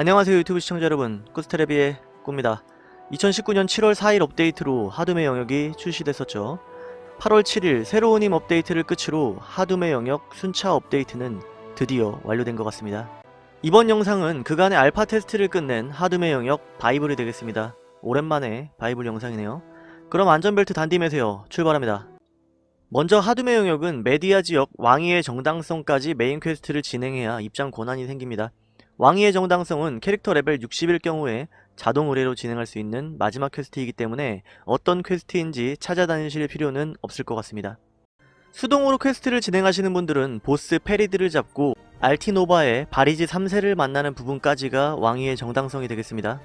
안녕하세요 유튜브 시청자 여러분. 꾸스테레비의 꾸입니다. 2019년 7월 4일 업데이트로 하둠의 영역이 출시됐었죠. 8월 7일 새로운 힘 업데이트를 끝으로 하둠의 영역 순차 업데이트는 드디어 완료된 것 같습니다. 이번 영상은 그간의 알파 테스트를 끝낸 하둠의 영역 바이블이 되겠습니다. 오랜만에 바이블 영상이네요. 그럼 안전벨트 단디 매세요. 출발합니다. 먼저 하둠의 영역은 메디아 지역 왕위의 정당성까지 메인 퀘스트를 진행해야 입장 권한이 생깁니다 왕위의 정당성은 캐릭터 레벨 60일 경우에 자동 의뢰로 진행할 수 있는 마지막 퀘스트이기 때문에 어떤 퀘스트인지 찾아다니실 필요는 없을 것 같습니다. 수동으로 퀘스트를 진행하시는 분들은 보스 페리드를 잡고 알티노바의 바리지 3세를 만나는 부분까지가 왕위의 정당성이 되겠습니다.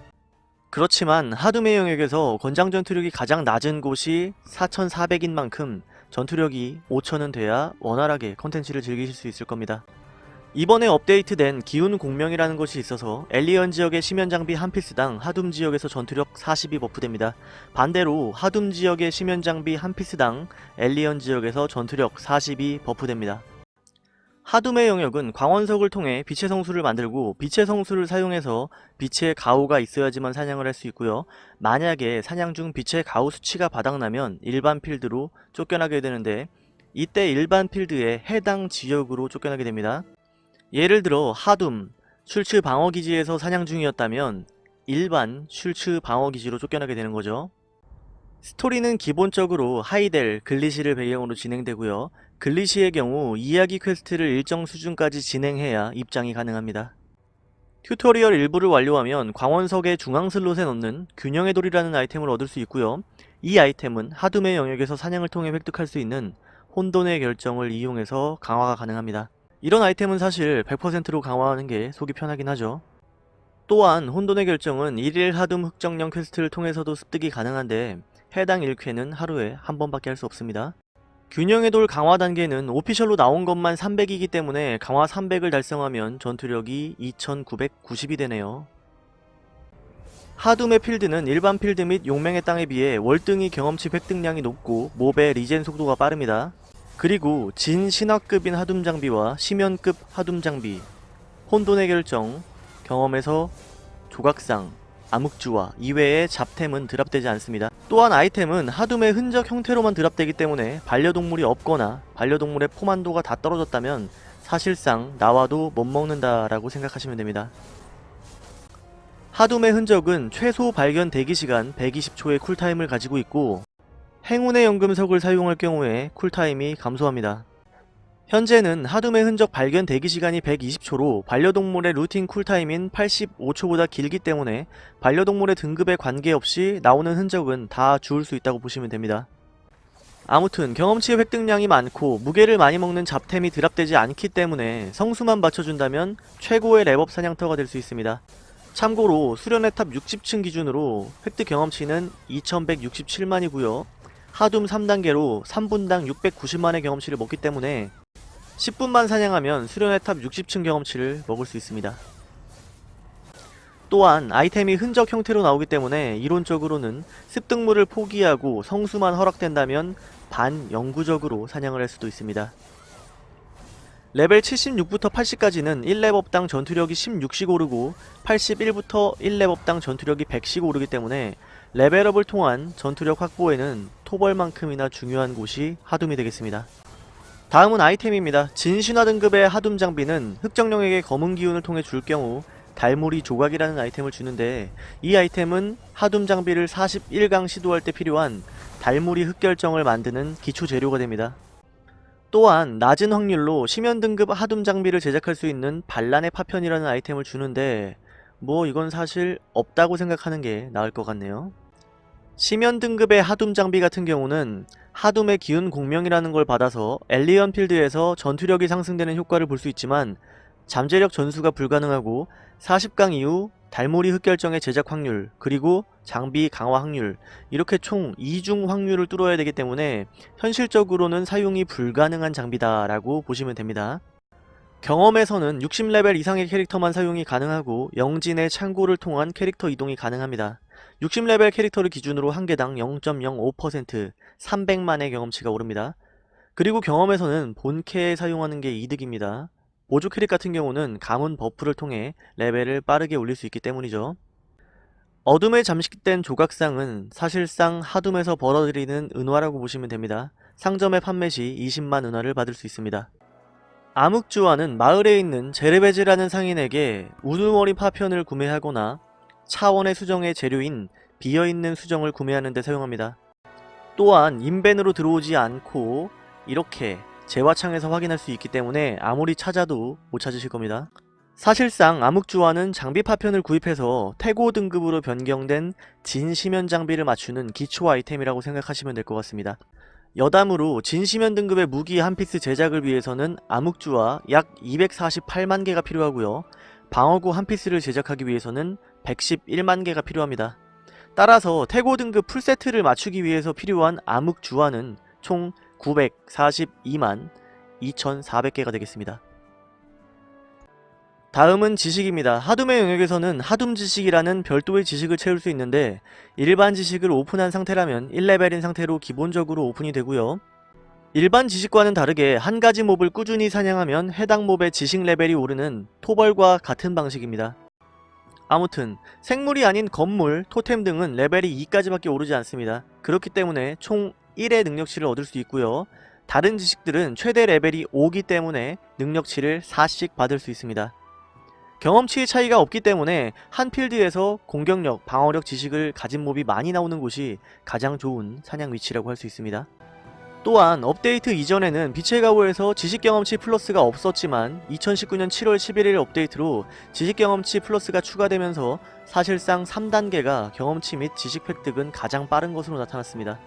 그렇지만 하둠의 영역에서 권장 전투력이 가장 낮은 곳이 4400인 만큼 전투력이 5000은 돼야 원활하게 컨텐츠를 즐기실 수 있을 겁니다. 이번에 업데이트된 기운 공명이라는 것이 있어서 엘리언 지역의 심연 장비 한 피스당 하둠 지역에서 전투력 40이 버프됩니다. 반대로 하둠 지역의 심연 장비 한 피스당 엘리언 지역에서 전투력 40이 버프됩니다. 하둠의 영역은 광원석을 통해 빛의 성수를 만들고 빛의 성수를 사용해서 빛의 가오가 있어야지만 사냥을 할 수 있고요. 만약에 사냥 중 빛의 가오 수치가 바닥나면 일반 필드로 쫓겨나게 되는데 이때 일반 필드의 해당 지역으로 쫓겨나게 됩니다. 예를 들어 하둠, 슐츠 방어기지에서 사냥 중이었다면 일반 슐츠 방어기지로 쫓겨나게 되는 거죠. 스토리는 기본적으로 하이델, 글리시를 배경으로 진행되고요. 글리시의 경우 이야기 퀘스트를 일정 수준까지 진행해야 입장이 가능합니다. 튜토리얼 일부를 완료하면 광원석의 중앙 슬롯에 넣는 균형의 돌이라는 아이템을 얻을 수 있고요. 이 아이템은 하둠의 영역에서 사냥을 통해 획득할 수 있는 혼돈의 결정을 이용해서 강화가 가능합니다. 이런 아이템은 사실 100%로 강화하는 게 속이 편하긴 하죠. 또한 혼돈의 결정은 1일 하둠 흑정령 퀘스트를 통해서도 습득이 가능한데 해당 1퀘는 하루에 한 번밖에 할 수 없습니다. 균형의 돌 강화 단계는 official로 나온 것만 300이기 때문에 강화 300을 달성하면 전투력이 2990이 되네요. 하둠의 필드는 일반 필드 및 용맹의 땅에 비해 월등히 경험치 획득량이 높고 mob의 regen 속도가 빠릅니다. 그리고 진 신화급인 하둠 장비와 심연급 하둠 장비, 혼돈의 결정, 경험의 서, 조각상, 암흑주화 이외의 잡템은 drop되지 않습니다. 또한 아이템은 하둠의 흔적 형태로만 drop되기 때문에 반려동물이 없거나 반려동물의 포만도가 다 떨어졌다면 사실상 나와도 못 먹는다 라고 생각하시면 됩니다. 하둠의 흔적은 최소 발견 대기시간 120초의 cool time을 가지고 있고 행운의 연금석을 사용할 경우에 cool time이 감소합니다. 현재는 하둠의 흔적 발견 대기시간이 120초로 반려동물의 looting cool time인 85초보다 길기 때문에 반려동물의 등급에 관계없이 나오는 흔적은 다 주울 수 있다고 보시면 됩니다. 아무튼 경험치의 획득량이 많고 무게를 많이 먹는 잡템이 drop되지 않기 때문에 성수만 받쳐준다면 최고의 렙업 사냥터가 될 수 있습니다. 참고로 수련의 탑 60층 기준으로 획득 경험치는 2167만이고요. 하둠 3단계로 3분당 690만의 경험치를 먹기 때문에 10분만 사냥하면 수련의 탑 60층 경험치를 먹을 수 있습니다. 또한 아이템이 흔적 형태로 나오기 때문에 이론적으로는 습득물을 포기하고 성수만 허락된다면 반영구적으로 사냥을 할 수도 있습니다. 레벨 76부터 80까지는 1렙업당 전투력이 16씩 오르고 81부터 1렙업당 전투력이 100씩 오르기 때문에 레벨업을 통한 전투력 확보에는 토벌만큼이나 중요한 곳이 하둠이 되겠습니다. 다음은 아이템입니다. 진신화 등급의 하둠 장비는 흑정령에게 검은 기운을 통해 줄 경우 달무리 조각이라는 아이템을 주는데 이 아이템은 하둠 장비를 41강 시도할 때 필요한 달무리 흑결정을 만드는 기초 재료가 됩니다. 또한 낮은 확률로 심연 등급 하둠 장비를 제작할 수 있는 반란의 파편이라는 아이템을 주는데 뭐 이건 사실 없다고 생각하는 게 나을 것 같네요. 심연 등급의 하둠 장비 같은 경우는 하둠의 기운 공명이라는 걸 받아서 엘리언 필드에서 전투력이 상승되는 효과를 볼 수 있지만 잠재력 전수가 불가능하고 40강 이후 달모리 흑결정의 제작 확률 그리고 장비 강화 확률 이렇게 총 2중 확률을 뚫어야 되기 때문에 현실적으로는 사용이 불가능한 장비다 라고 보시면 됩니다. 경험의 서는 60레벨 이상의 캐릭터만 사용이 가능하고 영지의 창고를 통한 캐릭터 이동이 가능합니다. 60레벨 캐릭터를 기준으로 한 개당 0.05% 300만의 경험치가 오릅니다. 그리고 경험의 서는 본캐에 사용하는 게 이득입니다. 보조 캐릭 같은 경우는 가문 buff를 통해 레벨을 빠르게 올릴 수 있기 때문이죠. 어둠에 잠식된 조각상은 사실상 하둠에서 벌어들이는 은화라고 보시면 됩니다. 상점의 판매 시 20만 은화를 받을 수 있습니다. 암흑주화는 마을에 있는 제르베즈라는 상인에게 우두머리 파편을 구매하거나 차원의 수정의 재료인 비어있는 수정을 구매하는 데 사용합니다. 또한 인벤으로 들어오지 않고 이렇게 재화창에서 확인할 수 있기 때문에 아무리 찾아도 못 찾으실 겁니다. 사실상 암흑주화는 장비 파편을 구입해서 태고 등급으로 변경된 진심연 장비를 맞추는 기초 아이템이라고 생각하시면 될 것 같습니다. 여담으로 진심연 등급의 무기 한 피스 제작을 위해서는 암흑주화 약 248만 개가 필요하고요. 방어구 한 피스를 제작하기 위해서는 111만 개가 필요합니다. 따라서 태고 등급 풀세트를 맞추기 위해서 필요한 암흑 주화는 총 942만 2400개가 되겠습니다. 다음은 지식입니다. 하둠의 영역에서는 하둠 지식이라는 별도의 지식을 채울 수 있는데 일반 지식을 오픈한 상태라면 1레벨인 상태로 기본적으로 오픈이 되고요. 일반 지식과는 다르게 한 가지 몹을 꾸준히 사냥하면 해당 몹의 지식 레벨이 오르는 토벌과 같은 방식입니다. 아무튼 생물이 아닌 건물, 토템 등은 레벨이 2까지밖에 오르지 않습니다. 그렇기 때문에 총 1의 능력치를 얻을 수 있고요. 다른 지식들은 최대 레벨이 5기 때문에 능력치를 4씩 받을 수 있습니다. 경험치의 차이가 없기 때문에 한 필드에서 공격력, 방어력 지식을 가진 mob이 많이 나오는 곳이 가장 좋은 사냥 위치라고 할 수 있습니다. 또한 업데이트 이전에는 빛의 가호에서 지식 경험치 플러스가 없었지만 2019년 7월 11일 업데이트로 지식 경험치 플러스가 추가되면서 사실상 3단계가 경험치 및 지식 획득은 가장 빠른 것으로 나타났습니다.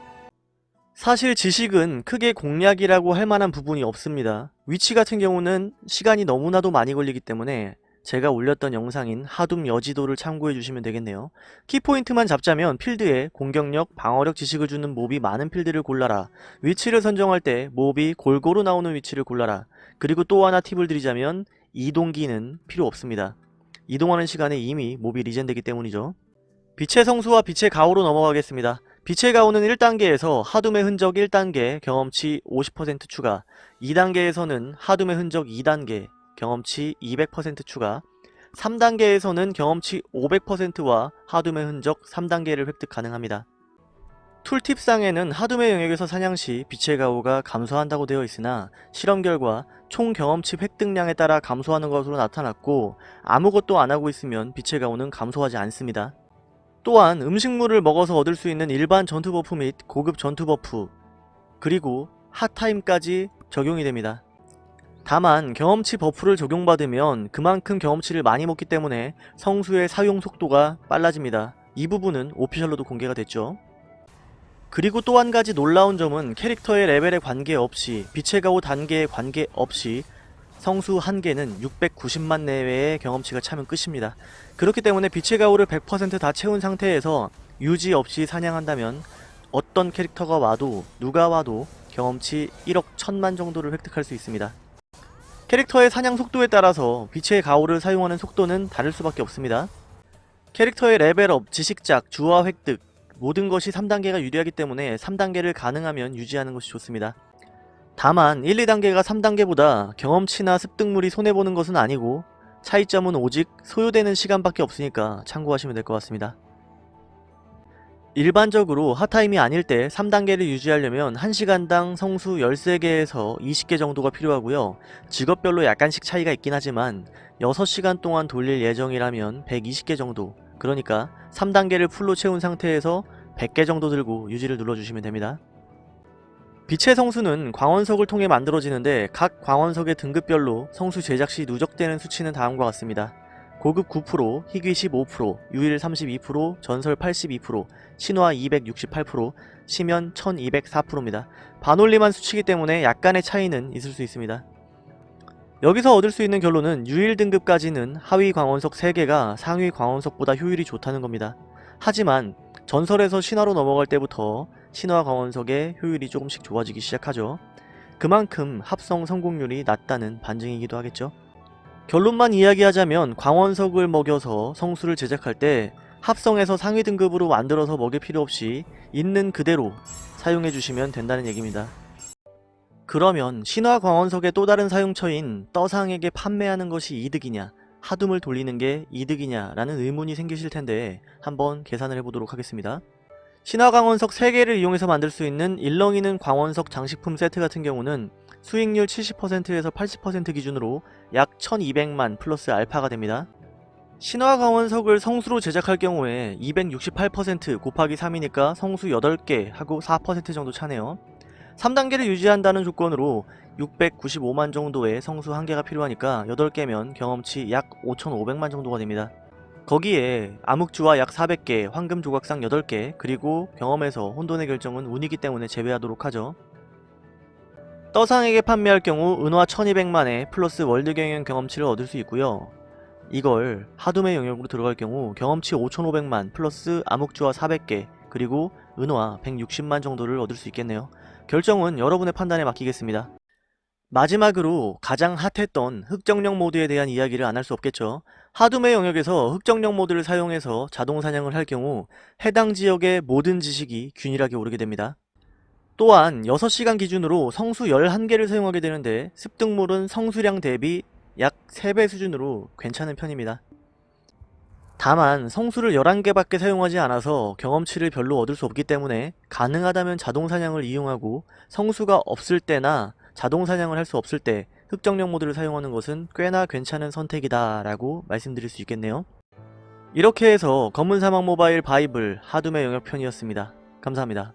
사실 지식은 크게 공략이라고 할 만한 부분이 없습니다. 위치 같은 경우는 시간이 너무나도 많이 걸리기 때문에 제가 올렸던 영상인 하둠 여지도를 참고해 주시면 되겠네요. 키포인트만 잡자면 필드에 공격력, 방어력 지식을 주는 몹이 많은 필드를 골라라. 위치를 선정할 때 몹이 골고루 나오는 위치를 골라라. 그리고 또 하나 팁을 드리자면 이동기는 필요 없습니다. 이동하는 시간에 이미 몹이 리젠되기 때문이죠. 빛의 성수와 빛의 가오로 넘어가겠습니다. 빛의 가오는 1단계에서 하둠의 흔적 1단계 경험치 50% 추가 2단계에서는 하둠의 흔적 2단계 경험치 200% 추가 3단계에서는 경험치 500%와 하둠의 흔적 3단계를 획득 가능합니다. 툴팁상에는 하둠의 영역에서 사냥 시 빛의 가오가 감소한다고 되어 있으나 실험 결과 총 경험치 획득량에 따라 감소하는 것으로 나타났고 아무것도 안하고 있으면 빛의 가호는 감소하지 않습니다. 또한 음식물을 먹어서 얻을 수 있는 일반 전투 buff 및 고급 전투 buff 그리고 hot time까지 적용이 됩니다. 다만 경험치 buff를 적용받으면 그만큼 경험치를 많이 먹기 때문에 성수의 사용 속도가 빨라집니다. 이 부분은 official로도 공개가 됐죠. 그리고 또 한 가지 놀라운 점은 캐릭터의 레벨에 관계없이 빛의 가호 단계에 관계없이 성수 한 개는 690만 내외의 경험치가 차면 끝입니다. 그렇기 때문에 빛의 가오를 100%다 채운 상태에서 유지 없이 사냥한다면 어떤 캐릭터가 와도 누가 와도 경험치 1억 1000만 정도를 획득할 수 있습니다. 캐릭터의 사냥 속도에 따라서 빛의 가오를 사용하는 속도는 다를 수밖에 없습니다. 캐릭터의 레벨업, 지식작, 주화 획득 모든 것이 3단계가 유리하기 때문에 3단계를 가능하면 유지하는 것이 좋습니다. 다만 1, 2단계가 3단계보다 경험치나 습득물이 손해보는 것은 아니고 차이점은 오직 소요되는 시간밖에 없으니까 참고하시면 될 것 같습니다. 일반적으로 핫타임이 아닐 때 3단계를 유지하려면 1시간당 성수 13개에서 20개 정도가 필요하고요. 직업별로 약간씩 차이가 있긴 하지만 6시간 동안 돌릴 예정이라면 120개 정도 그러니까 3단계를 풀로 채운 상태에서 100개 정도 들고 유지를 눌러주시면 됩니다. 빛의 성수는 광원석을 통해 만들어지는데 각 광원석의 등급별로 성수 제작 시 누적되는 수치는 다음과 같습니다. 고급 9%, 희귀 15%, 유일 32%, 전설 82%, 신화 268%, 시면 1204%입니다. 반올림한 수치이기 때문에 약간의 차이는 있을 수 있습니다. 여기서 얻을 수 있는 결론은 유일 등급까지는 하위 광원석 3개가 상위 광원석보다 효율이 좋다는 겁니다. 하지만 전설에서 신화로 넘어갈 때부터 신화 광원석의 효율이 조금씩 좋아지기 시작하죠. 그만큼 합성 성공률이 낮다는 반증이기도 하겠죠. 결론만 이야기하자면 광원석을 먹여서 성수를 제작할 때 합성해서 상위 등급으로 만들어서 먹일 필요 없이 있는 그대로 사용해 주시면 된다는 얘기입니다. 그러면 신화 광원석의 또 다른 사용처인 떠상에게 판매하는 것이 이득이냐 하둠을 돌리는 게 이득이냐 라는 의문이 생기실 텐데 한번 계산을 해보도록 하겠습니다. 신화 광원석 3개를 이용해서 만들 수 있는 일렁이는 광원석 장식품 세트 같은 경우는 수익률 70%에서 80% 기준으로 약 1200만 플러스 알파가 됩니다. 신화 광원석을 성수로 제작할 경우에 268% 곱하기 3이니까 성수 8개 하고 4% 정도 차네요. 3단계를 유지한다는 조건으로 695만 정도의 성수 1개가 필요하니까 8개면 경험치 약 5,500만 정도가 됩니다. 거기에 암흑주화 약 400개, 황금 조각상 8개, 그리고 경험의 서, 혼돈의 결정은 운이기 때문에 제외하도록 하죠. 떠상에게 판매할 경우 은화 1200만에 플러스 월드 경영 경험치를 얻을 수 있고요. 이걸 하둠의 영역으로 들어갈 경우 경험치 5500만 플러스 암흑주화 400개 그리고 은화 160만 정도를 얻을 수 있겠네요. 결정은 여러분의 판단에 맡기겠습니다. 마지막으로 가장 핫했던 흑정령 모드에 대한 이야기를 안 할 수 없겠죠. 하둠의 영역에서 흑정령 모드를 사용해서 자동 사냥을 할 경우 해당 지역의 모든 지식이 균일하게 오르게 됩니다. 또한 6시간 기준으로 성수 11개를 사용하게 되는데 습득물은 성수량 대비 약 3배 수준으로 괜찮은 편입니다. 다만 성수를 11개밖에 사용하지 않아서 경험치를 별로 얻을 수 없기 때문에 가능하다면 자동사냥을 이용하고 성수가 없을 때나 자동사냥을 할 수 없을 때 흑정령 모드를 사용하는 것은 꽤나 괜찮은 선택이다 라고 말씀드릴 수 있겠네요. 이렇게 해서 검은 사막 모바일 바이블 하둠의 영역편이었습니다. 감사합니다.